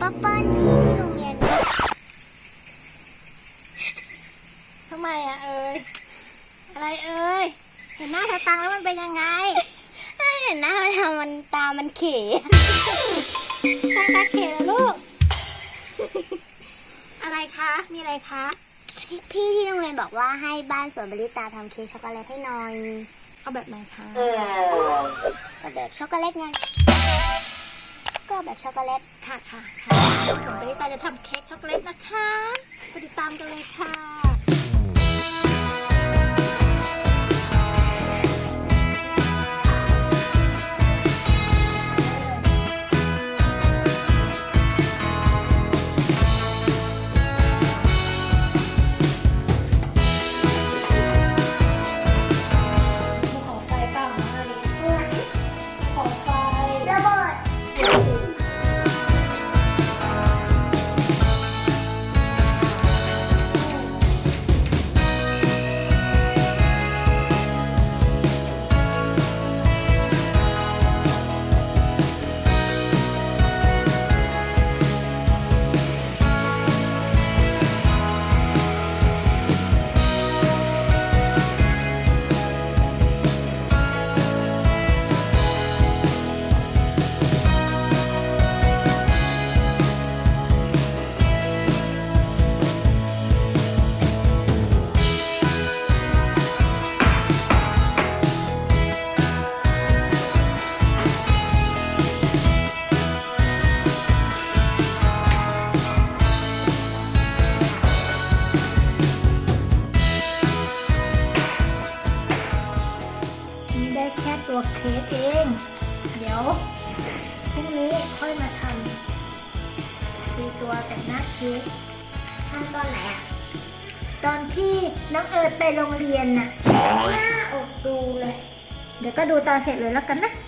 ป้าป้านี่ที่โรงเรียนทำไมอะเอ้ยอะไรเอ้ยเห็นหน้าสตังแล้วมันเป็นยังไงเห็นหน้ามันทำมันตามันเขยาตาเขแล้วลูก อะไรคะมีอะไรคะพี่ที่โรงเรียนบอกว่าให้บ้านสวนบริตาทำเค้กช็อกโกแลตให้หน่อย เอาแบบไหนคะ เอาแบบช็อกโกแลตไง ก็แบบช็อกโกแลตค่ะค่ะค่ะส่วนปริตาจะทำเค้กช็อกโกแลตนะคะไปติดตามกันเลยค่ะ ตัวเค้กเอง เดี๋ยวพรุ่งนี้ค่อยมาทำคือตัวแต่งหน้าเค้กทำตอนไหนอะ ตอนที่น้องเอิร์ธไปโรงเรียนน่ะหน้าอกดูเลย เดี๋ยวก็ดูตอนเสร็จเลยแล้วกันนะโอเค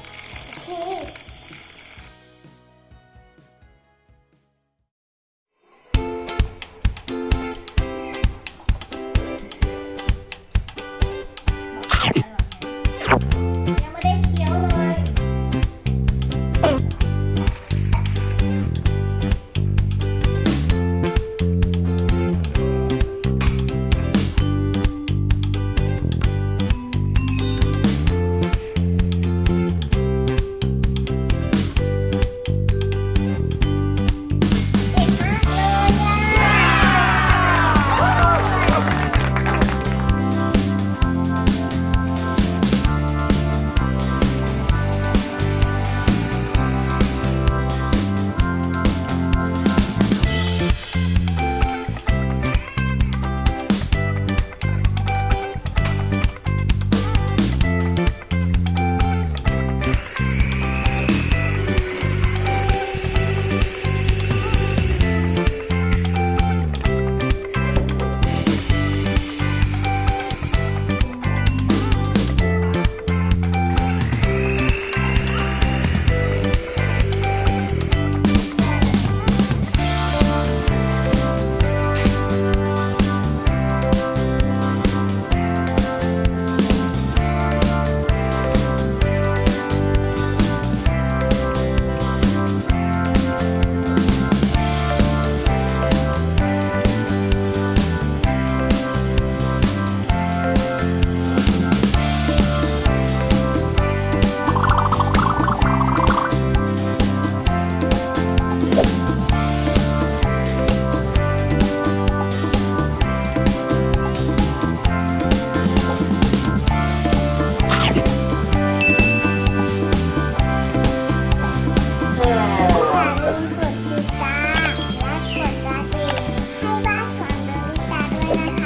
Thank you.